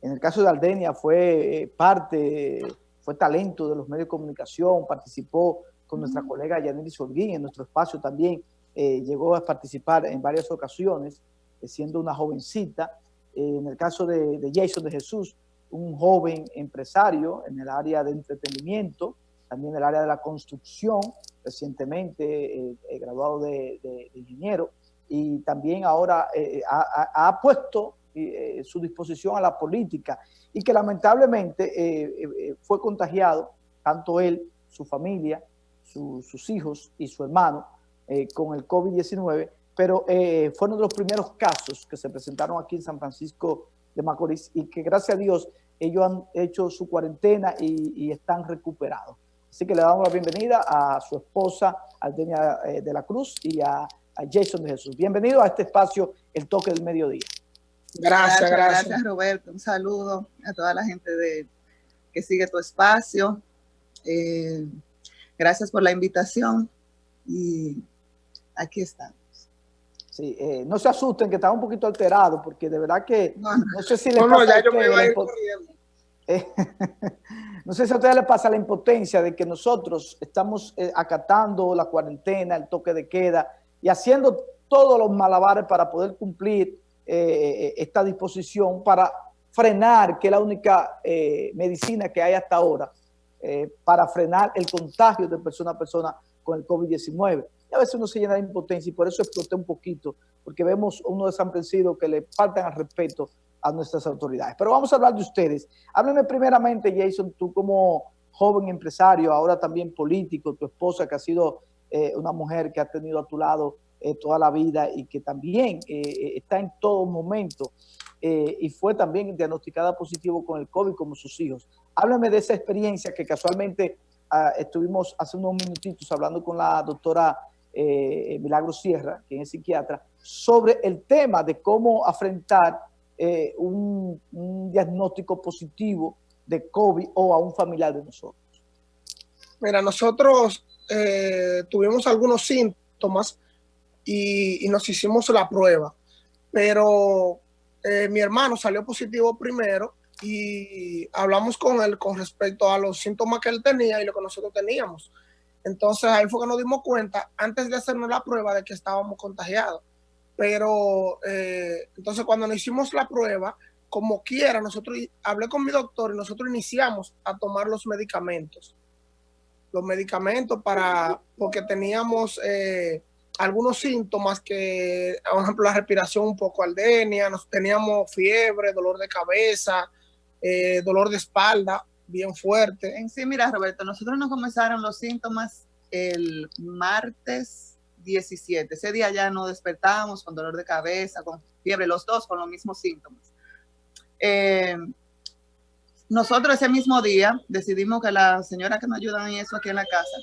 En el caso de Aldenia fue eh, parte, fue talento de los medios de comunicación, participó con nuestra colega Yaneli Solguín en nuestro espacio también, eh, llegó a participar en varias ocasiones, eh, siendo una jovencita. en el caso de, de, Jason de Jesús, un joven empresario en el área de entretenimiento, también en el área de la construcción, recientemente graduado de, de, ingeniero, y también ahora ha, ha puesto eh, su disposición a la política y que lamentablemente eh, eh, fue contagiado, tanto él, su familia, sus hijos y su hermano, con el COVID-19, pero fueron de los primeros casos que se presentaron aquí en San Francisco de Macorís y que gracias a Dios ellos han hecho su cuarentena y, están recuperados. Así que le damos la bienvenida a su esposa, Aldenia de la Cruz, y a, a Jason de Jesús. Bienvenido a este espacio, El Toque del Mediodía. Gracias, gracias, gracias. Roberto. Un saludo a toda la gente de, que sigue tu espacio. Eh, gracias por la invitación y aquí estamos. Sí, eh, no se asusten que está un poquito alterado porque de verdad que no, sé si le pasa ya yo me voy a ir eh, no sé si a ustedes les pasa la impotencia de que nosotros estamos acatando la cuarentena, el toque de queda y haciendo todos los malabares para poder cumplir eh, esta disposición para frenar, que es la única eh, medicina que hay hasta ahora, eh, para frenar el contagio de persona a persona con el COVID-19. Y a veces uno se llena de impotencia y por eso exploté un poquito, porque vemos uno desamprensido que le faltan al respeto a nuestras autoridades. Pero vamos a hablar de ustedes. Hábleme primeramente, Jason, tú como joven empresario, ahora también político, tu esposa que ha sido una mujer que ha tenido a tu lado eh, toda la vida y que también eh, eh, está en todo momento y fue también diagnosticada positivo con el COVID como sus hijos. Háblame de esa experiencia que casualmente ah, estuvimos hace unos minutitos hablando con la doctora Milagro Sierra, quien es psiquiatra, sobre el tema de cómo afrontar un, un diagnóstico positivo de COVID o a un familiar de nosotros. Mira, nosotros tuvimos algunos síntomas y, nos hicimos la prueba. Pero eh, mi hermano salió positivo primero y hablamos con él con respecto a los síntomas que él tenía y lo que nosotros teníamos. Entonces ahí fue que nos dimos cuenta, antes de hacernos la prueba, de que estábamos contagiados. Pero eh, entonces cuando nos hicimos la prueba, como quiera, nosotros hablé con mi doctor y nosotros iniciamos a tomar los medicamentos. Los medicamentos para, porque teníamos eh, algunos síntomas que, por ejemplo, la respiración un poco aldenia, nos teníamos fiebre, dolor de cabeza, eh, dolor de espalda bien fuerte. En sí, mira, Roberto, nosotros nos comenzaron los síntomas el martes 17. Ese día ya nos despertábamos con dolor de cabeza, con fiebre, los dos con los mismos síntomas. Eh, nosotros ese mismo día decidimos que la señora que nos ayudan en eso aquí en la casa,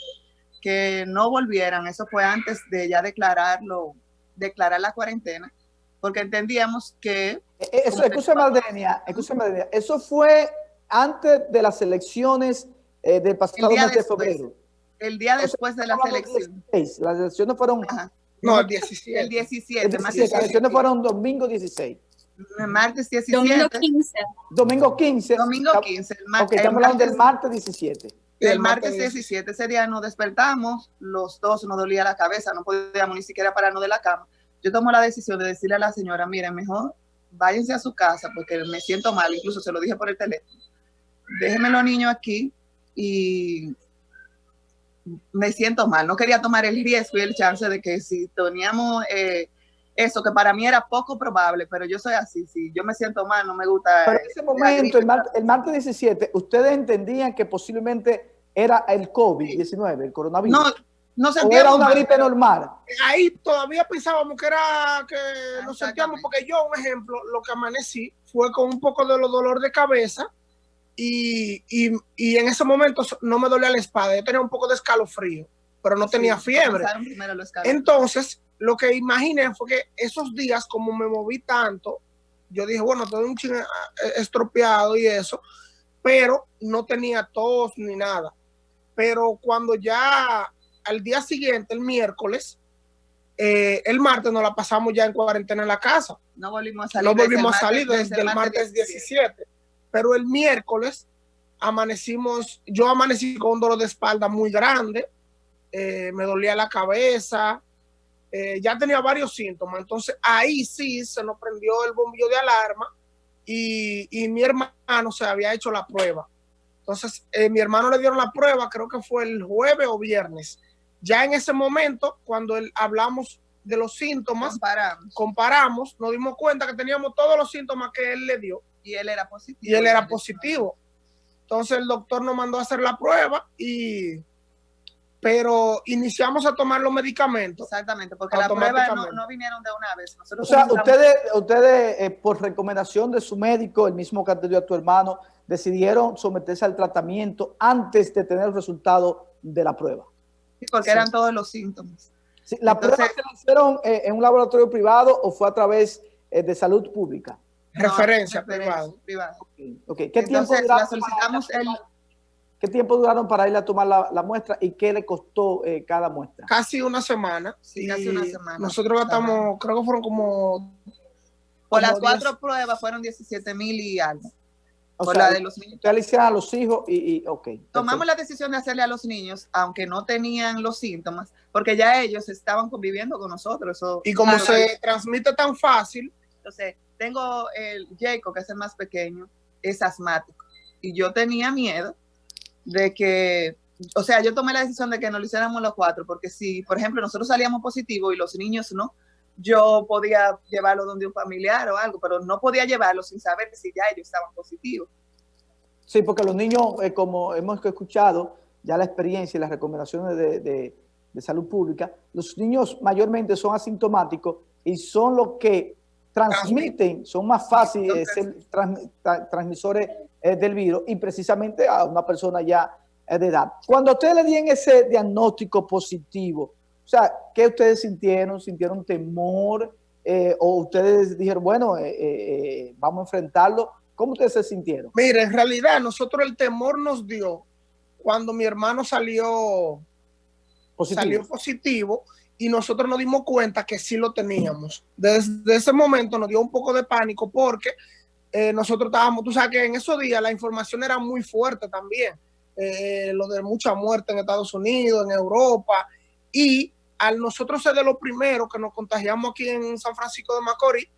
que no volvieran, eso fue antes de ya declararlo, declarar la cuarentena, porque entendíamos que... Eh, eh, eso, escúchame, Aldenia, eso fue antes de las elecciones eh, del pasado mes de febrero. El día después de las elecciones. Las elecciones fueron... No, el 17. El 17. Las elecciones fueron domingo 16. Martes 17. Domingo 15. Domingo 15. Domingo 15. El ok, estamos hablando del martes 17. El martes 17, ese día nos despertamos, los dos nos dolía la cabeza, no podíamos ni siquiera pararnos de la cama. Yo tomo la decisión de decirle a la señora, miren, mejor váyanse a su casa porque me siento mal, incluso se lo dije por el teléfono. Déjenme los niños aquí y me siento mal. No quería tomar el riesgo y el chance de que si teníamos eh, eso, que para mí era poco probable, pero yo soy así, si yo me siento mal, no me gusta. Pero en ese momento, el, el, martes 17, ¿ustedes entendían que posiblemente era el COVID-19, el coronavirus? No, no sentíamos. ¿O era una gripe normal? Ahí todavía pensábamos que era que nos sentíamos, porque yo, un ejemplo, lo que amanecí fue con un poco de dolor de cabeza y, y, y, en ese momento no me dolía la espalda, yo tenía un poco de escalofrío, pero no tenía fiebre. Entonces, lo que imaginé fue que esos días, como me moví tanto, yo dije, bueno, todo un ching estropeado y eso, pero no tenía tos ni nada. Pero cuando ya al día siguiente, el miércoles, eh, el martes nos la pasamos ya en cuarentena en la casa. No volvimos a salir. No volvimos a salir desde, el martes 17. Pero el miércoles amanecimos, yo amanecí con un dolor de espalda muy grande, eh, me dolía la cabeza, eh, ya tenía varios síntomas. Entonces ahí sí se nos prendió el bombillo de alarma y, y mi hermano se había hecho la prueba. Entonces, mi hermano le dieron la prueba, creo que fue el jueves o viernes ya en ese momento, cuando hablamos de los síntomas, comparamos. nos dimos cuenta que teníamos todos los síntomas que él le dio. Y él era positivo. Y él era positivo. Entonces el doctor nos mandó a hacer la prueba y pero iniciamos a tomar los medicamentos. Exactamente, porque la prueba no, vinieron de una vez. o sea, ustedes, ustedes eh, por recomendación de su médico, el mismo que te dio a tu hermano, decidieron someterse al tratamiento antes de tener el resultado de la prueba porque eran todos los síntomas. ¿La prueba se la hicieron eh, en un laboratorio privado o fue a través eh, de salud pública? referencia, privado. ¿Qué, tiempo duraron ¿Qué tiempo duraron para ir a tomar la, muestra y qué le costó eh, cada muestra? Casi una semana. Sí, casi una semana. Nosotros gastamos, creo que fueron como... Por las cuatro pruebas fueron 17 mil y algo. O sea, la de los niños. le a los hijos y, y ok. Tomamos la decisión de hacerle a los niños, aunque no tenían los síntomas, porque ya ellos estaban conviviendo con nosotros. y como se transmite tan fácil. Entonces, tengo el Jacob, que es el más pequeño, es asmático. Y yo tenía miedo de que, o sea, yo tomé la decisión de que no lo hiciéramos los cuatro, porque si, por ejemplo, nosotros salíamos positivos y los niños no, yo podía llevarlo donde un familiar o algo, pero no podía llevarlo sin saber si ya ellos estaban positivos. Sí, porque los niños, eh, como hemos escuchado, ya la experiencia y las recomendaciones de, salud pública, los niños mayormente son asintomáticos y son los que transmiten, son más fáciles ser transmisores eh, del virus y precisamente a una persona ya eh, de edad. Cuando ustedes le dieron ese diagnóstico positivo, o sea, ¿qué ustedes sintieron? ¿Sintieron temor? Eh, ¿O ustedes dijeron, bueno, eh, eh, vamos a enfrentarlo? ¿Cómo ustedes se sintieron? Mire, en realidad nosotros el temor nos dio cuando mi hermano salió positivo, salió positivo y nosotros nos dimos cuenta que sí lo teníamos. Desde ese momento nos dio un poco de pánico porque nosotros estábamos, tú sabes que en esos días la información era muy fuerte también. lo de mucha muerte en Estados Unidos, en Europa, y al nosotros ser de los primeros que nos contagiamos aquí en San Francisco de Macorís,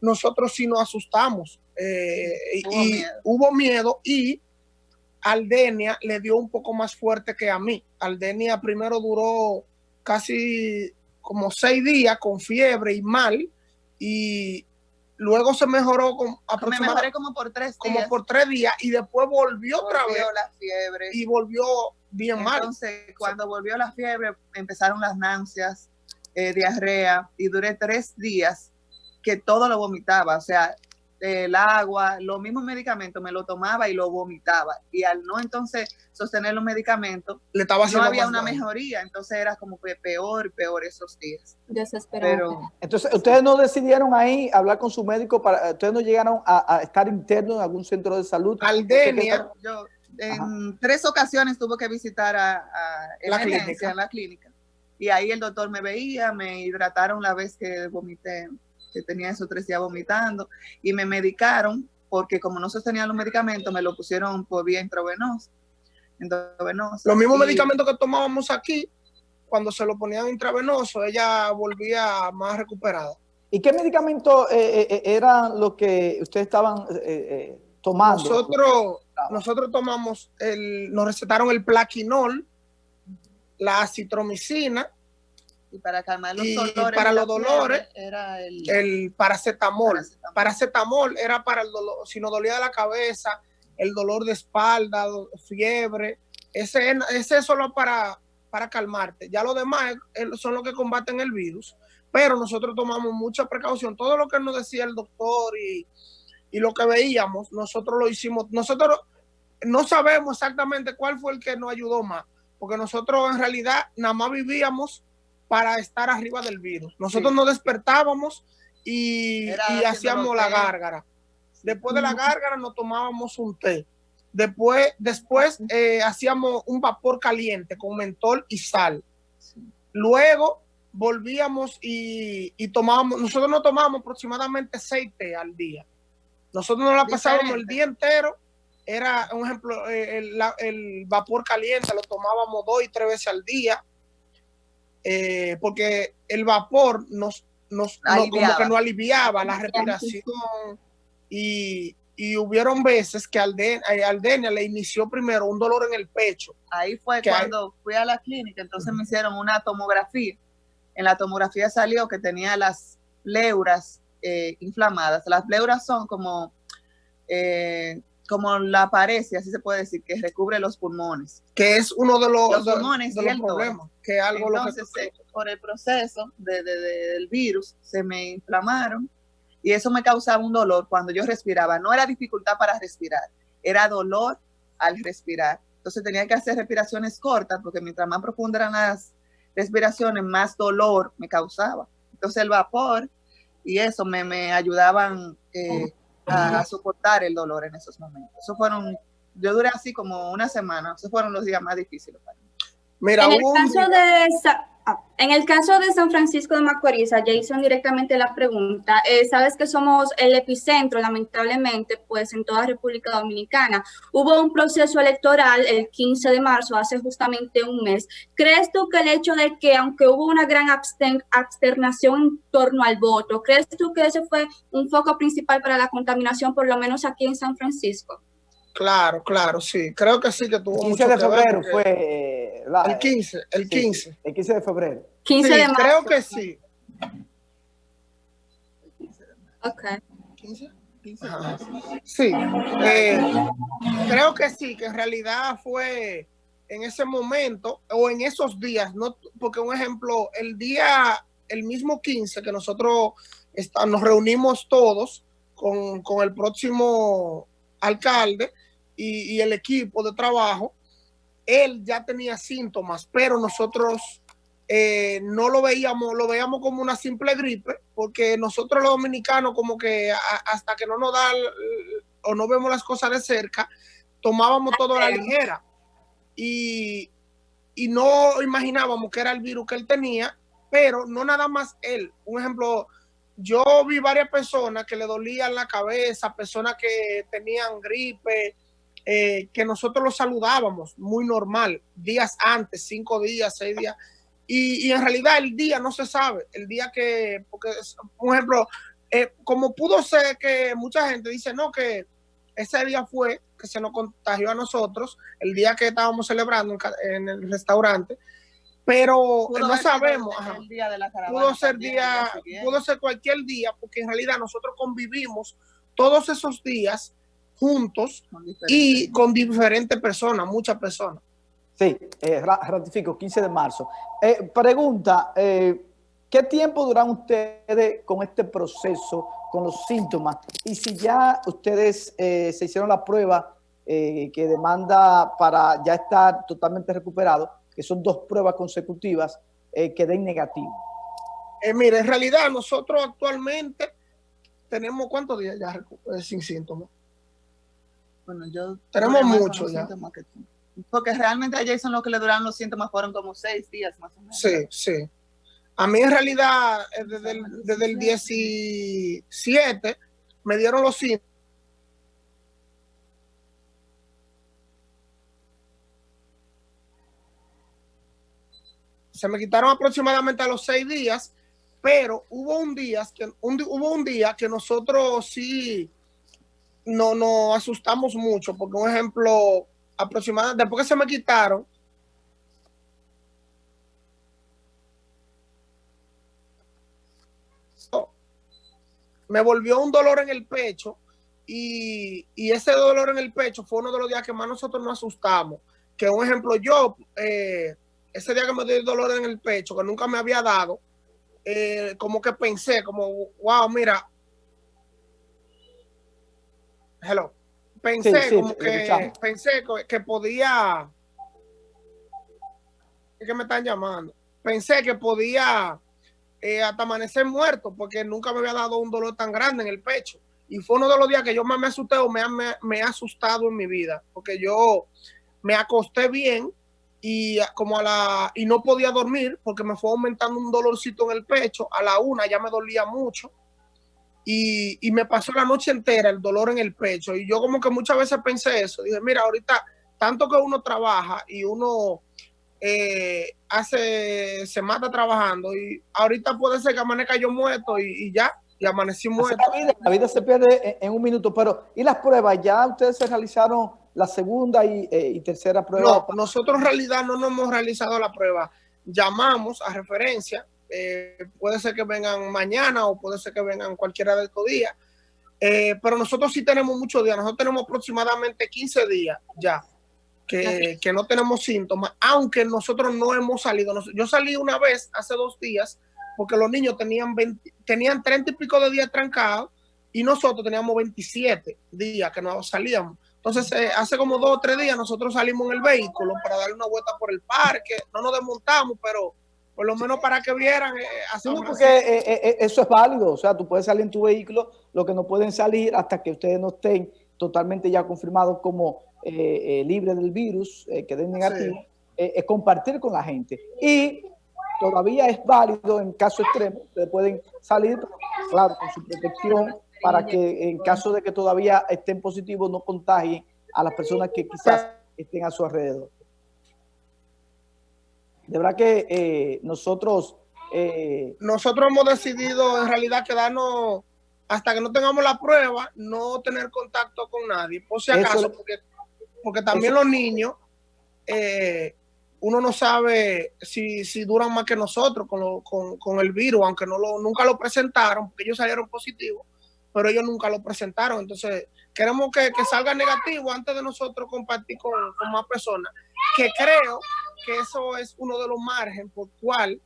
nosotros sí nos asustamos. Eh, y hubo miedo y Aldenia le dio un poco más fuerte que a mí. Aldenia primero duró casi como seis días con fiebre y mal y Luego se mejoró con aproximadamente como por tres días. Como por tres días y después volvió, otra vez. la fiebre. Y volvió bien mal. Entonces, cuando volvió la fiebre, empezaron las náuseas, eh, diarrea, y duré tres días que todo lo vomitaba. O sea, el agua, los mismos medicamentos, me lo tomaba y lo vomitaba. Y al no entonces sostener los medicamentos, Le estaba no había una mejoría. Entonces era como que peor, peor esos días. Desesperado. entonces, ¿ustedes no decidieron ahí hablar con su médico? para ¿Ustedes no llegaron a, estar internos en algún centro de salud? Aldenia. Yo en tres ocasiones tuve que visitar a, la, clínica. la clínica. Y ahí el doctor me veía, me hidrataron la vez que vomité que tenía esos tres días vomitando y me medicaron porque como no sostenía los medicamentos, me lo pusieron por vía intravenosa. Los mismos medicamentos que tomábamos aquí, cuando se lo ponían intravenoso, ella volvía más recuperada. ¿Y qué medicamentos eh, eh, eh, eran los que ustedes estaban tomando? Nosotros, nosotros tomamos, el, nos recetaron el plaquinol, la acitromicina, y para calmar los dolores. para los dolores era el, paracetamol. paracetamol. era para el dolor, si nos dolía la cabeza, el dolor de espalda, fiebre. Ese, ese es solo para, para calmarte. Ya lo demás son los que combaten el virus. Pero nosotros tomamos mucha precaución. Todo lo que nos decía el doctor y, y lo que veíamos, nosotros lo hicimos. Nosotros no sabemos exactamente cuál fue el que nos ayudó más. Porque nosotros en realidad nada más vivíamos para estar arriba del virus. Nosotros nos despertábamos y, hacíamos la gárgara. Después de la gárgara nos tomábamos un té. Después, después eh, hacíamos un vapor caliente con mentol y sal. Luego volvíamos y, y tomábamos, nosotros no tomábamos aproximadamente seis té al día. Nosotros nos la pasábamos el día entero, era un ejemplo, eh, el, vapor caliente lo tomábamos dos y tres veces al día, eh, porque el vapor nos, nos como que no aliviaba la respiración y, y hubieron veces que Aldenia, le inició primero un dolor en el pecho. Ahí fue cuando fui a la clínica, entonces me hicieron una tomografía en la tomografía salió que tenía las pleuras eh, inflamadas. Las pleuras son como, eh, como la pared, así se puede decir, que recubre los pulmones. Que es uno de los, pulmones de, los problemas. Que algo Entonces, eh, por el proceso del virus, se me inflamaron y eso me causaba un dolor cuando yo respiraba. No era dificultad para respirar, era dolor al respirar. Entonces tenía que hacer respiraciones cortas porque mientras más profundas eran las respiraciones, más dolor me causaba. Entonces el vapor y eso me, me ayudaban eh, a, soportar el dolor en esos momentos. Eso fueron, yo duré así como una semana, esos fueron los días más difíciles para mí. Mira, en el caso de Ah, en el caso de San Francisco de Macorís, Jason directamente la pregunta, sabes que somos el epicentro, lamentablemente, pues en toda República Dominicana. Hubo un proceso electoral el 15 de marzo, hace justamente un mes. ¿Crees tú que el hecho de que, aunque hubo una gran absternación en torno al voto, ¿crees tú que ese fue un foco principal para la contaminación, por lo menos aquí en San Francisco? Claro, claro, sí. Creo que sí que tuvo El 15 de febrero fue... el 15, el 15. el 15 de febrero. 15 de marzo. creo que sí. Ok. 15. Sí, eh, creo que sí, que en realidad fue en ese momento o en esos días, no, porque un ejemplo, el día, el mismo 15 que nosotros está, nos reunimos todos con, con el próximo alcalde, y, el equipo de trabajo, él ya tenía síntomas, pero nosotros eh, no lo veíamos, lo veíamos como una simple gripe, porque nosotros los dominicanos como que hasta que no nos da o no vemos las cosas de cerca, tomábamos todo a la ligera y, y no imaginábamos que era el virus que él tenía, pero no nada más él. Un ejemplo, yo vi varias personas que le dolían la cabeza, personas que tenían gripe, eh, que nosotros lo saludábamos muy normal, días antes, cinco días, seis días, y, en realidad el día no se sabe, el día que, porque, por ejemplo, eh, como pudo ser que mucha gente dice, no, que ese día fue que se nos contagió a nosotros, el día que estábamos celebrando en, el restaurante, pero no sabemos. pudo ser día, pudo ser cualquier día, porque en realidad nosotros convivimos todos esos días juntos y con diferentes personas, muchas personas. Sí, eh, ratifico, 15 de marzo. Eh, pregunta, eh, ¿qué tiempo duran ustedes con este proceso, con los síntomas? Y si ya ustedes se hicieron la prueba que demanda para ya estar totalmente recuperado, que son dos pruebas consecutivas, que den negativo. mire, en realidad nosotros actualmente tenemos cuántos días ya sin síntomas. Bueno, yo... Tenemos mucho ya. Porque realmente a Jason lo que le duraron los síntomas fueron como seis días más o menos. Sí, sí. A mí en realidad, eh, desde el, desde el 17, me dieron los síntomas. Se me quitaron aproximadamente a los seis días, pero hubo un día que, hubo un día que nosotros sí no nos asustamos mucho, porque un ejemplo, aproximadamente, después que se me quitaron, me volvió un dolor en el pecho y, ese dolor en el pecho fue uno de los días que más nosotros nos asustamos. Que un ejemplo, yo, eh, ese día que me dio el dolor en el pecho, que nunca me había dado, eh, como que pensé, como, wow, mira, hello. Pensé como que pensé que podía que me están llamando. Pensé que podía eh, hasta amanecer muerto porque nunca me había dado un dolor tan grande en el pecho. Y fue uno de los días que yo más me asusté o me, me, he asustado en mi vida porque yo me acosté bien y como a la y no podía dormir porque me fue aumentando un dolorcito en el pecho. A la una ya me dolía mucho y, y, me pasó la noche entera el dolor en el pecho. Y yo como que muchas veces pensé eso. Dije, mira, ahorita tanto que uno trabaja y uno eh, hace, se mata trabajando y ahorita puede ser que amanezca yo muerto y, y ya, y amanecí muerto. La vida, la vida se pierde en, en, un minuto, pero ¿y las pruebas? ¿Ya ustedes se realizaron la segunda y, eh, y tercera prueba? No, nosotros en realidad no nos hemos realizado la prueba. Llamamos a referencia, eh, puede ser que vengan mañana o puede ser que vengan cualquiera de estos días, eh, pero nosotros sí tenemos muchos días, nosotros tenemos aproximadamente 15 días ya que, que, no tenemos síntomas, aunque nosotros no hemos salido. Yo salí una vez hace dos días porque los niños tenían, 20, tenían 30 y pico de días trancados y nosotros teníamos 27 días que no salíamos. Entonces, eh, hace como dos o tres días nosotros salimos en el vehículo para darle una vuelta por el parque, no nos desmontamos, pero por lo menos para que vieran. Eh, sí, porque eh, eh, eso es válido, o sea, tú puedes salir en tu vehículo, lo que no pueden salir hasta que ustedes no estén totalmente ya confirmados como eh, eh, libre del virus, eh, que den negativo, sí. es compartir con la gente. Y todavía es válido en caso extremo, ustedes pueden salir, claro, con su protección, para que en caso de que todavía estén positivos no contagien a las personas que quizás estén a su alrededor. De verdad que eh, nosotros... Eh, nosotros hemos decidido en realidad quedarnos hasta que no tengamos la prueba, no tener contacto con nadie, por si acaso, eso, porque, porque, también eso, los niños, eh, uno no sabe si, si, duran más que nosotros con, lo, con, con el virus, aunque no lo, nunca lo presentaron, porque ellos salieron positivos, pero ellos nunca lo presentaron. Entonces, queremos que, que salga negativo antes de nosotros compartir con, más personas, que creo que eso es uno de los márgenes por cual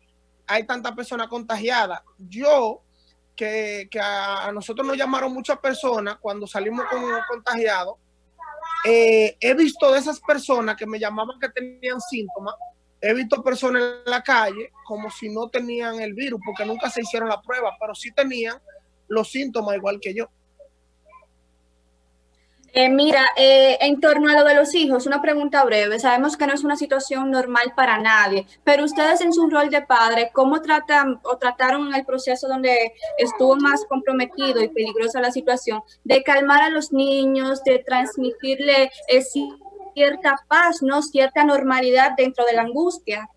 hay tantas personas contagiadas. Yo que, a, nosotros nos llamaron muchas personas cuando salimos con contagiados. Eh, he visto de esas personas que me llamaban que tenían síntomas, he visto personas en la calle como si no tenían el virus, porque nunca se hicieron la prueba, pero sí tenían los síntomas igual que yo. Eh, mira, eh, en torno a lo de los hijos, una pregunta breve. Sabemos que no es una situación normal para nadie, pero ustedes en su rol de padre, ¿cómo tratan o trataron en el proceso donde estuvo más comprometido y peligrosa la situación de calmar a los niños, de transmitirle eh, cierta paz, no cierta normalidad dentro de la angustia?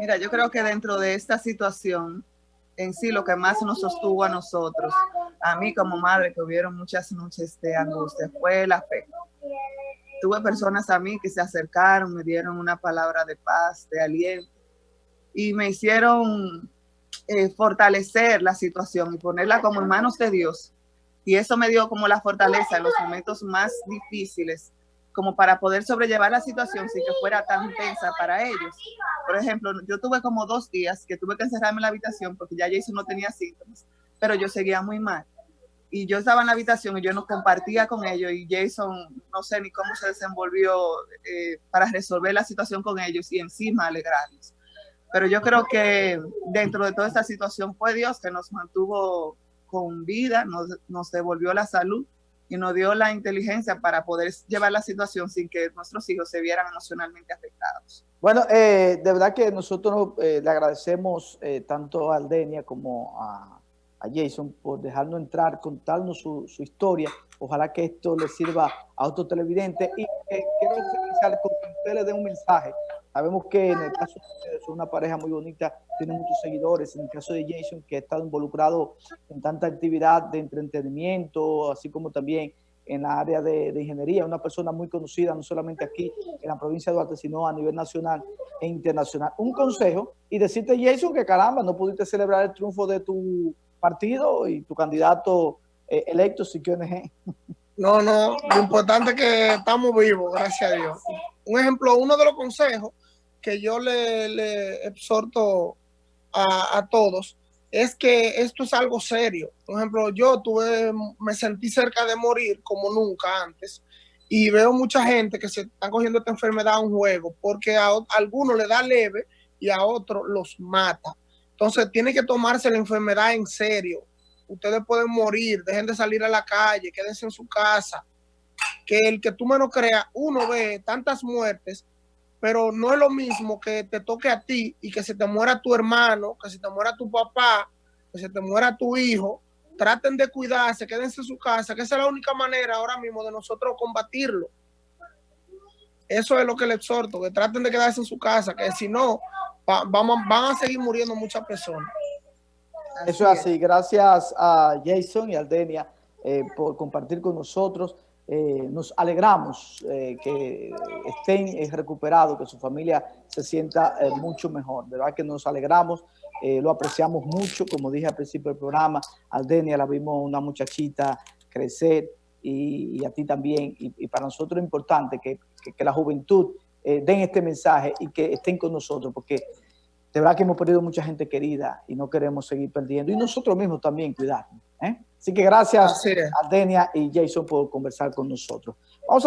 Mira, yo creo que dentro de esta situación en sí lo que más nos sostuvo a nosotros, a mí como madre que hubieron muchas noches de angustia, fue la fe. Tuve personas a mí que se acercaron, me dieron una palabra de paz, de aliento, y me hicieron eh, fortalecer la situación y ponerla como en manos de Dios. Y eso me dio como la fortaleza en los momentos más difíciles como para poder sobrellevar la situación sin que fuera tan intensa para ellos. Por ejemplo, yo tuve como dos días que tuve que encerrarme en la habitación porque ya Jason no tenía síntomas, pero yo seguía muy mal. Y yo estaba en la habitación y yo no compartía con ellos y Jason no sé ni cómo se desenvolvió eh, para resolver la situación con ellos y encima alegrarlos. Pero yo creo que dentro de toda esta situación fue Dios que nos mantuvo con vida, nos, devolvió la salud y nos dio la inteligencia para poder llevar la situación sin que nuestros hijos se vieran emocionalmente afectados. Bueno, eh, de verdad que nosotros eh, le agradecemos tanto a Aldenia como a, a, Jason por dejarnos entrar, contarnos su, su, historia. Ojalá que esto le sirva a otros televidentes y quiero finalizar con que usted le dé un mensaje. Sabemos que en el caso de ustedes son una pareja muy bonita, tiene muchos seguidores. En el caso de Jason, que ha estado involucrado en tanta actividad de entretenimiento, así como también en la área de, de, ingeniería, una persona muy conocida, no solamente aquí en la provincia de Duarte, sino a nivel nacional e internacional. Un consejo y decirte, Jason, que caramba, no pudiste celebrar el triunfo de tu partido y tu candidato eh, electo, si quieres. No, no, lo importante es que estamos vivos, gracias a Dios. Un ejemplo, uno de los consejos que yo le, exhorto a, a, todos es que esto es algo serio. Por ejemplo, yo tuve, me sentí cerca de morir como nunca antes y veo mucha gente que se están cogiendo esta enfermedad a un juego porque a, a algunos le da leve y a otros los mata. Entonces tiene que tomarse la enfermedad en serio. Ustedes pueden morir, dejen de salir a la calle, quédense en su casa. Que el que tú menos creas, uno ve tantas muertes pero no es lo mismo que te toque a ti y que se te muera tu hermano, que se te muera tu papá, que se te muera tu hijo. Traten de cuidarse, quédense en su casa, que esa es la única manera ahora mismo de nosotros combatirlo. Eso es lo que le exhorto, que traten de quedarse en su casa, que si no, va, vamos, van a seguir muriendo muchas personas. Eso es así. Gracias a Jason y a Aldenia eh, por compartir con nosotros. Eh, nos alegramos eh, que estén recuperados, que su familia se sienta mucho mejor. De verdad que nos alegramos, lo apreciamos mucho. Como dije al principio del programa, Aldenia la vimos una muchachita crecer y, a ti también. Y, para nosotros es importante que, que la juventud eh, den este mensaje y que estén con nosotros, porque de verdad que hemos perdido mucha gente querida y no queremos seguir perdiendo. Y nosotros mismos también cuidarnos. ¿eh? Así que gracias es. a Denia y Jason por conversar con nosotros. Vamos a